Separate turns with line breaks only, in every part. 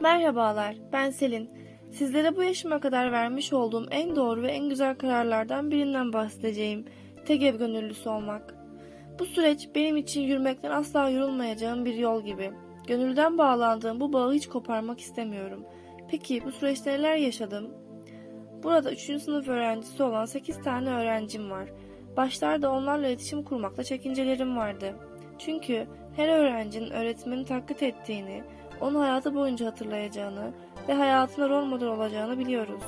Merhabalar, ben Selin. Sizlere bu yaşıma kadar vermiş olduğum en doğru ve en güzel kararlardan birinden bahsedeceğim. Tek ev gönüllüsü olmak. Bu süreç benim için yürümekten asla yorulmayacağım bir yol gibi. Gönülden bağlandığım bu bağı hiç koparmak istemiyorum. Peki bu süreçte neler yaşadım? Burada 3. sınıf öğrencisi olan 8 tane öğrencim var. Başlarda onlarla iletişim kurmakta çekincelerim vardı. Çünkü her öğrencinin öğretmeni taklit ettiğini, onu hayatı boyunca hatırlayacağını ve hayatına rol model olacağını biliyoruz.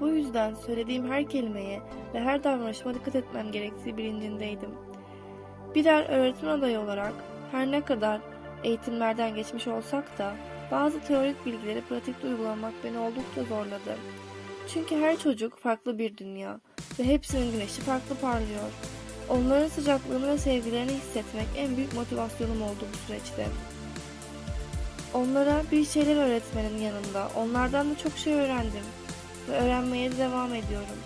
Bu yüzden söylediğim her kelimeye ve her davranışıma dikkat etmem gerektiği bilincindeydim. Birer öğretmen adayı olarak her ne kadar eğitimlerden geçmiş olsak da bazı teorik bilgileri pratikte uygulamak beni oldukça zorladı. Çünkü her çocuk farklı bir dünya ve hepsinin güneşi farklı parlıyor. Onların sıcaklığını ve sevgilerini hissetmek en büyük motivasyonum oldu bu süreçte. Onlara bir şeyler öğretmenin yanında onlardan da çok şey öğrendim ve öğrenmeye de devam ediyorum.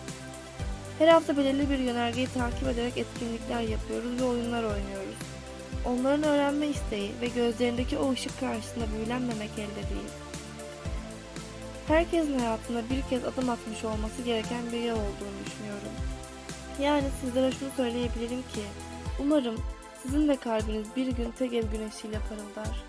Her hafta belirli bir yönergeyi takip ederek etkinlikler yapıyoruz ve oyunlar oynuyoruz. Onların öğrenme isteği ve gözlerindeki o ışık karşısında büyülenmemek elde değil. Herkesin hayatında bir kez adım atmış olması gereken bir yol olduğunu düşünüyorum. Yani sizlere şunu söyleyebilirim ki, umarım sizin de kalbiniz bir gün tek ev güneşiyle parıldar.